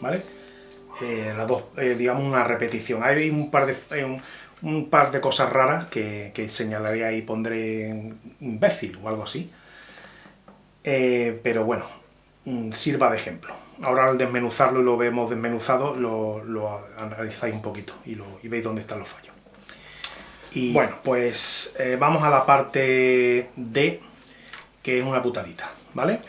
¿vale? Eh, las dos, eh, digamos, una repetición. Hay un par de, eh, un, par de cosas raras que, que señalaré y pondré imbécil o algo así. pero bueno, mm, sirva de ejemplo. Ahora al desmenuzarlo y lo vemos desmenuzado, lo, lo analizáis un poquito y, y veis dónde están los fallos. Y bueno, pues vamos a la parte D, que es una putadita, ¿vale?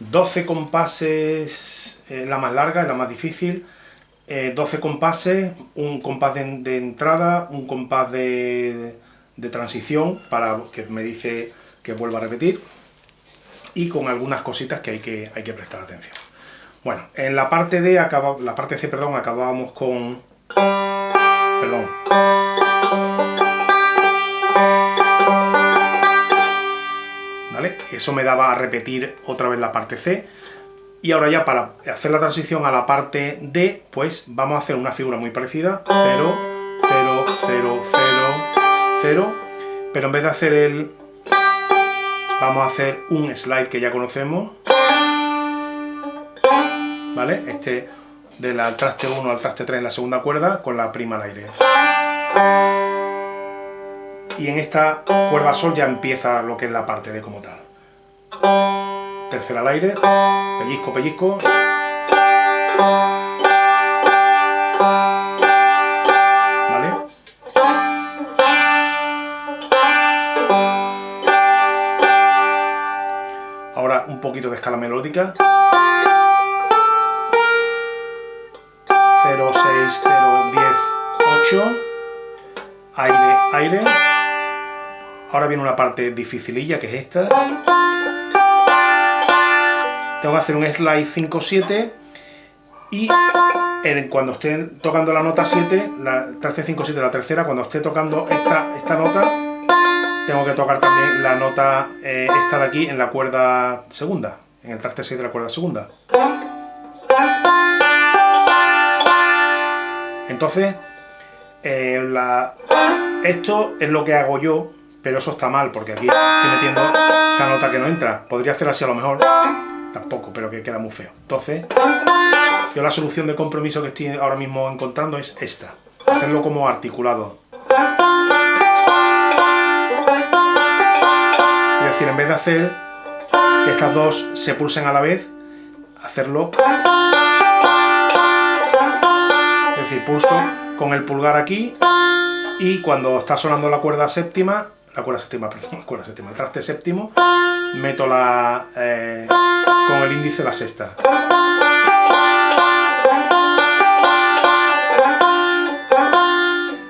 12 compases, eh, la más larga, la más difícil, 12 eh, compases, un compás de, entrada, un compás de, transición, para que me dice que vuelva a repetir, y con algunas cositas que hay que, hay que prestar atención. Bueno, en la parte D, acaba, la parte C, perdón, acabábamos con... Perdón. Eso me daba a repetir otra vez la parte C. Y ahora ya para hacer la transición a la parte D, pues vamos a hacer una figura muy parecida. 0, 0, 0, 0, 0. Pero en vez de hacer el... Vamos a hacer un slide que ya conocemos. ¿Vale? Este del traste 1 al traste 3 en la segunda cuerda con la prima al aire. Y en esta cuerda sol ya empieza lo que es la parte D como tal tercera al aire, pellizco, pellizco. ¿Vale? Ahora un poquito de escala melódica. 0, 6, 0, 10, 8. Aire, aire. Ahora viene una parte dificililla que es esta tengo que hacer un slide 5-7 y cuando esté tocando la nota 7, la traste 5-7, la tercera, cuando esté tocando esta, esta nota, tengo que tocar también la nota eh, esta de aquí en la cuerda segunda, en el traste 6 de la cuerda segunda. Entonces, eh, esto es lo que hago yo, pero eso está mal, porque aquí estoy metiendo esta nota que no entra. Podría hacer así a lo mejor tampoco, pero que queda muy feo. Entonces, yo la solución de compromiso que estoy ahora mismo encontrando es esta. Hacerlo como articulado. Es decir, en vez de hacer que estas dos se pulsen a la vez, hacerlo... Es decir, pulso con el pulgar aquí y cuando está sonando la cuerda séptima, la cuerda séptima, perdón, la cuerda séptima, el traste séptimo, meto la... Eh, con el índice la sexta.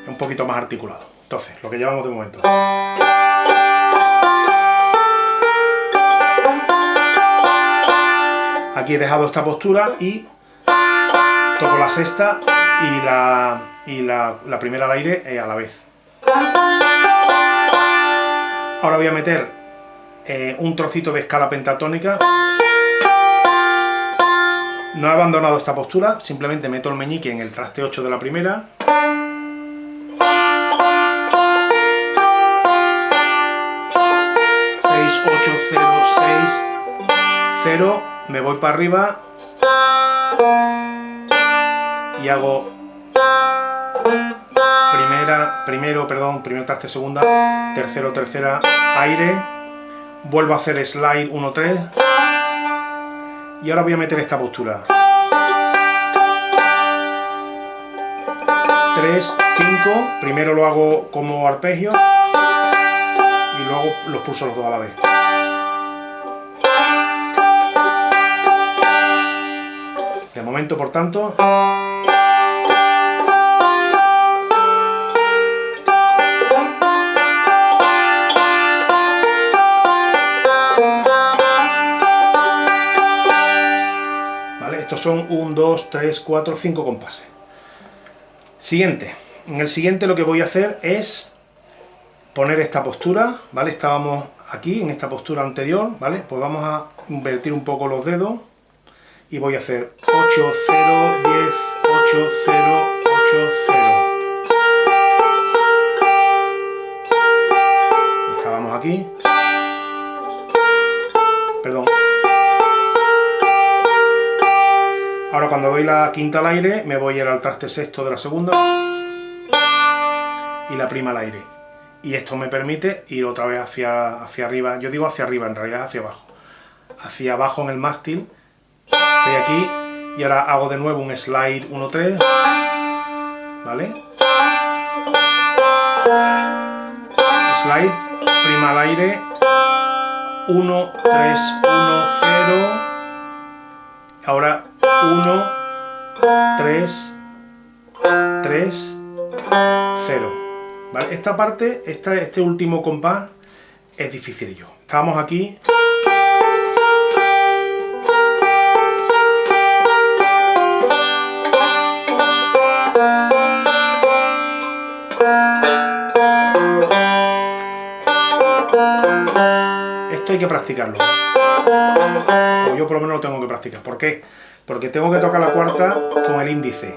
Un poquito más articulado. Entonces, lo que llevamos de momento. Aquí he dejado esta postura y toco la sexta y la, y la, primera al aire eh, a la vez. Ahora voy a meter eh, un trocito de escala pentatónica no he abandonado esta postura, simplemente meto el meñique en el traste 8 de la primera. 6, 8, 0, 6, 0, me voy para arriba y hago primera, primero, perdón, primer traste segunda, tercero, tercera, aire, vuelvo a hacer slide 1, 3, y ahora voy a meter esta postura. 3, 5, primero lo hago como arpegio. Y luego los pulso los dos a la vez. De momento, por tanto, son 1, 2, 3, 4, 5 compases. Siguiente. En el siguiente lo que voy a hacer es poner esta postura, ¿vale? Estábamos aquí, en esta postura anterior, ¿vale? Pues vamos a invertir un poco los dedos y voy a hacer 8, 0, 10, 8, 0, 8, 0. Estábamos aquí. Perdón. Ahora cuando doy la quinta al aire, me voy al traste sexto de la segunda y la prima al aire. Y esto me permite ir otra vez hacia, hacia arriba, yo digo hacia arriba, en realidad hacia abajo. Hacia abajo en el mástil, estoy aquí, y ahora hago de nuevo un slide 1-3, ¿vale? Slide, prima al aire, 1, 3, 1, 0, ahora 1, 3, 3, 0. ¿Vale? Esta parte, esta, este último compás, es difícil yo. Estamos aquí. Esto hay que practicarlo. O yo por lo menos lo tengo que practicar. ¿Por qué? Porque tengo que tocar la cuarta con el índice.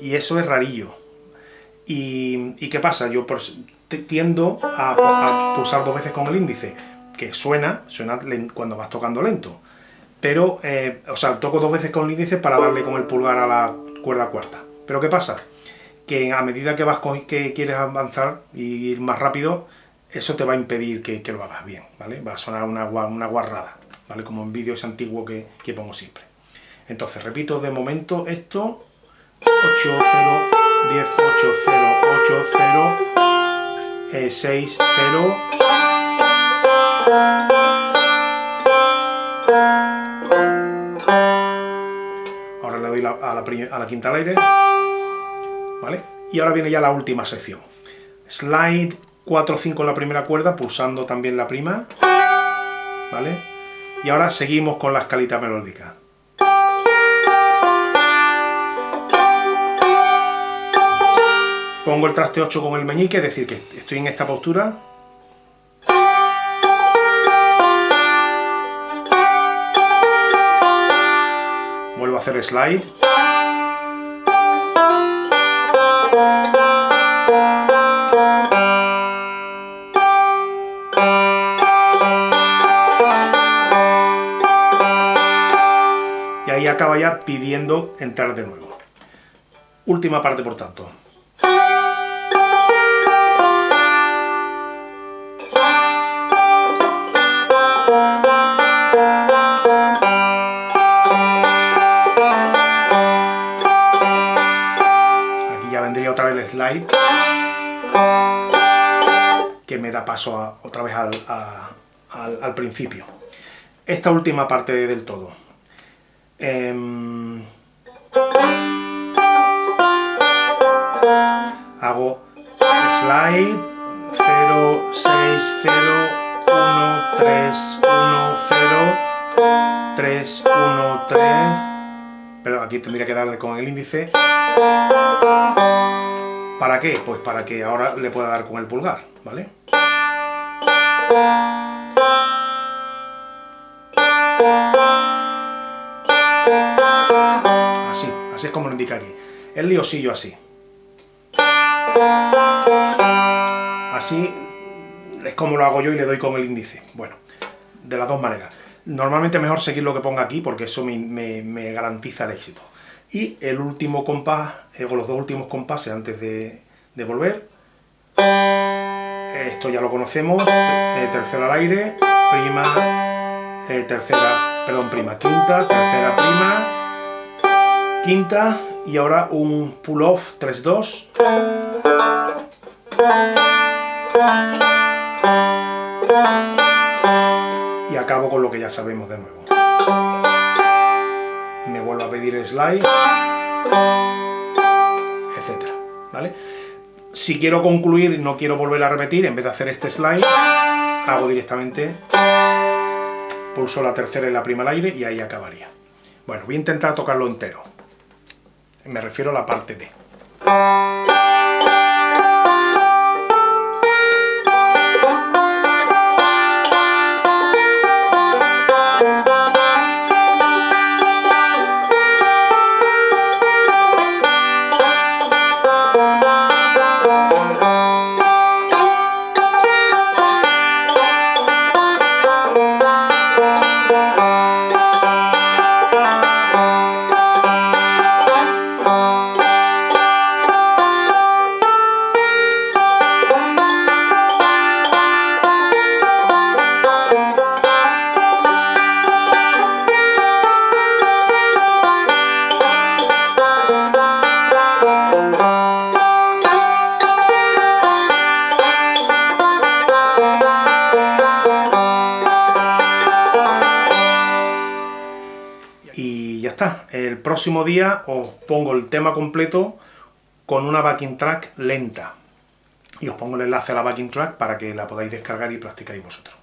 Y eso es rarillo. ¿Y, qué pasa? Yo tiendo a, pulsar dos veces con el índice, que suena, suena cuando vas tocando lento. Pero, eh, o sea, toco dos veces con el índice para darle con el pulgar a la cuerda cuarta. Pero ¿qué pasa? Que a medida que vas que quieres avanzar y ir más rápido, eso te va a impedir que, lo hagas bien, ¿vale? Va a sonar una, una guarrada, ¿vale? Como en vídeos antiguos que pongo siempre. Entonces, repito de momento esto, 8, 0, 10, 8, 0, 8, 0, 6, 0. Ahora le doy la, a, la, a, la, quinta al aire. ¿Vale? Y ahora viene ya la última sección. Slide 4, 5 en la primera cuerda, pulsando también la prima. ¿Vale? Y ahora seguimos con la escalita melódica. Pongo el traste 8 con el meñique, es decir, que estoy en esta postura. Vuelvo a hacer slide. Y ahí acaba ya pidiendo entrar de nuevo. Última parte, por tanto. Slide que me da paso otra vez al, principio. Esta última parte del todo. Em, hago slide 0, 6, 0, 1, 3, 1, 0, 3, 1, 3, pero aquí tendría que darle con el índice ¿Para qué? Pues para que ahora le pueda dar con el pulgar, ¿vale? Así, así es como lo indica aquí. El liosillo así. Así es como lo hago yo y le doy con el índice. Bueno, de las dos maneras. Normalmente mejor seguir lo que ponga aquí porque eso me garantiza el éxito y el último compás, eh, o los dos últimos compases antes de, volver. Esto ya lo conocemos, eh, tercera al aire, prima, eh, tercera, perdón, prima, quinta, tercera, prima, quinta, y ahora un pull-off 3-2. Y acabo con lo que ya sabemos de nuevo me vuelvo a pedir slide, etcétera, ¿vale? Si quiero concluir y no quiero volver a repetir, en vez de hacer este slide, hago directamente, pulso la tercera y la prima al aire y ahí acabaría. Bueno, voy a intentar tocarlo entero. Me refiero a la parte D. el próximo día os pongo el tema completo con una backing track lenta. Y os pongo el enlace a la backing track para que la podáis descargar y practicáis vosotros.